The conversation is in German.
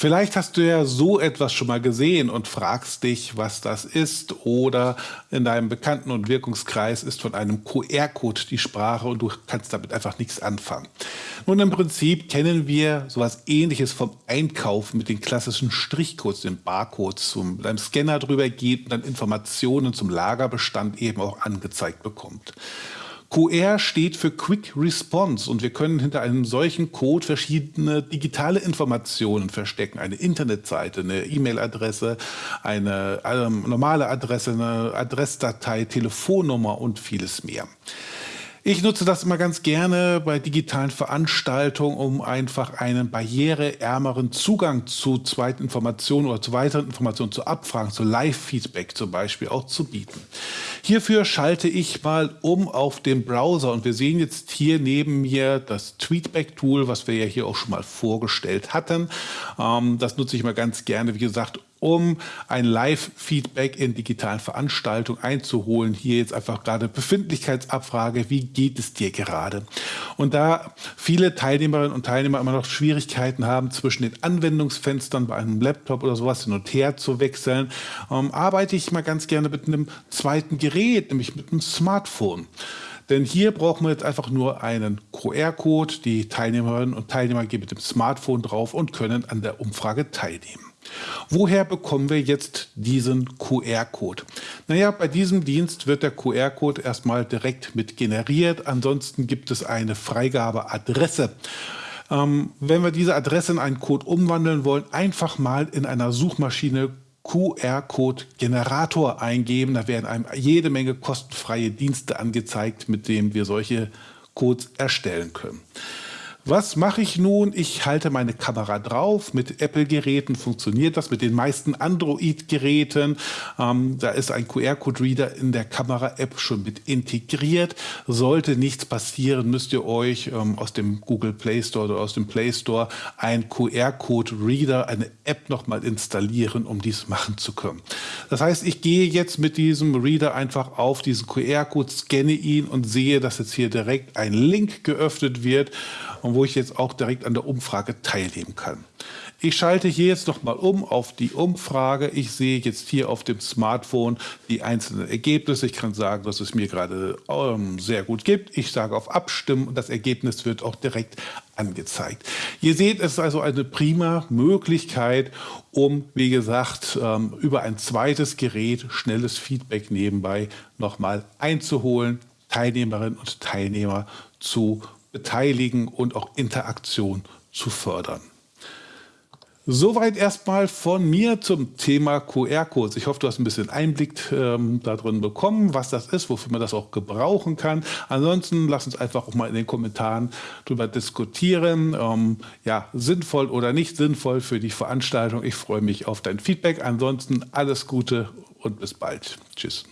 Vielleicht hast du ja so etwas schon mal gesehen und fragst dich, was das ist oder in deinem Bekannten- und Wirkungskreis ist von einem QR-Code die Sprache und du kannst damit einfach nichts anfangen. Nun im Prinzip kennen wir sowas ähnliches vom Einkaufen mit den klassischen Strichcodes, den Barcodes, wo man mit einem Scanner drüber geht und dann Informationen zum Lagerbestand eben auch angezeigt bekommt. QR steht für Quick Response und wir können hinter einem solchen Code verschiedene digitale Informationen verstecken. Eine Internetseite, eine E-Mail-Adresse, eine ähm, normale Adresse, eine Adressdatei, Telefonnummer und vieles mehr. Ich nutze das immer ganz gerne bei digitalen Veranstaltungen, um einfach einen barriereärmeren Zugang zu zweiten Informationen oder zu weiteren Informationen, zu Abfragen, zu Live-Feedback zum Beispiel auch zu bieten. Hierfür schalte ich mal um auf den Browser und wir sehen jetzt hier neben mir das Tweetback-Tool, was wir ja hier auch schon mal vorgestellt hatten. Ähm, das nutze ich mal ganz gerne, wie gesagt, um ein Live-Feedback in digitalen Veranstaltungen einzuholen. Hier jetzt einfach gerade Befindlichkeitsabfrage, wie geht es dir gerade? Und da viele Teilnehmerinnen und Teilnehmer immer noch Schwierigkeiten haben, zwischen den Anwendungsfenstern bei einem Laptop oder sowas hin und her zu wechseln, ähm, arbeite ich mal ganz gerne mit einem zweiten Gerät, nämlich mit einem Smartphone. Denn hier brauchen wir jetzt einfach nur einen QR-Code. Die Teilnehmerinnen und Teilnehmer gehen mit dem Smartphone drauf und können an der Umfrage teilnehmen. Woher bekommen wir jetzt diesen QR-Code? Naja, bei diesem Dienst wird der QR-Code erstmal direkt mit generiert. Ansonsten gibt es eine Freigabeadresse. Ähm, wenn wir diese Adresse in einen Code umwandeln wollen, einfach mal in einer Suchmaschine QR-Code-Generator eingeben. Da werden einem jede Menge kostenfreie Dienste angezeigt, mit denen wir solche Codes erstellen können. Was mache ich nun? Ich halte meine Kamera drauf. Mit Apple-Geräten funktioniert das, mit den meisten Android-Geräten. Ähm, da ist ein QR-Code-Reader in der Kamera-App schon mit integriert. Sollte nichts passieren, müsst ihr euch ähm, aus dem Google Play Store oder aus dem Play Store ein QR-Code-Reader, eine App nochmal installieren, um dies machen zu können. Das heißt, ich gehe jetzt mit diesem Reader einfach auf diesen QR-Code, scanne ihn und sehe, dass jetzt hier direkt ein Link geöffnet wird und wo ich jetzt auch direkt an der Umfrage teilnehmen kann. Ich schalte hier jetzt noch mal um auf die Umfrage. Ich sehe jetzt hier auf dem Smartphone die einzelnen Ergebnisse. Ich kann sagen, dass es mir gerade ähm, sehr gut gibt. Ich sage auf Abstimmen und das Ergebnis wird auch direkt angezeigt. Ihr seht, es ist also eine prima Möglichkeit, um, wie gesagt, ähm, über ein zweites Gerät schnelles Feedback nebenbei noch mal einzuholen, Teilnehmerinnen und Teilnehmer zu beteiligen und auch Interaktion zu fördern. Soweit erstmal von mir zum Thema QR-Codes. Ich hoffe, du hast ein bisschen Einblick ähm, darin bekommen, was das ist, wofür man das auch gebrauchen kann. Ansonsten lass uns einfach auch mal in den Kommentaren darüber diskutieren. Ähm, ja, sinnvoll oder nicht sinnvoll für die Veranstaltung. Ich freue mich auf dein Feedback. Ansonsten alles Gute und bis bald. Tschüss.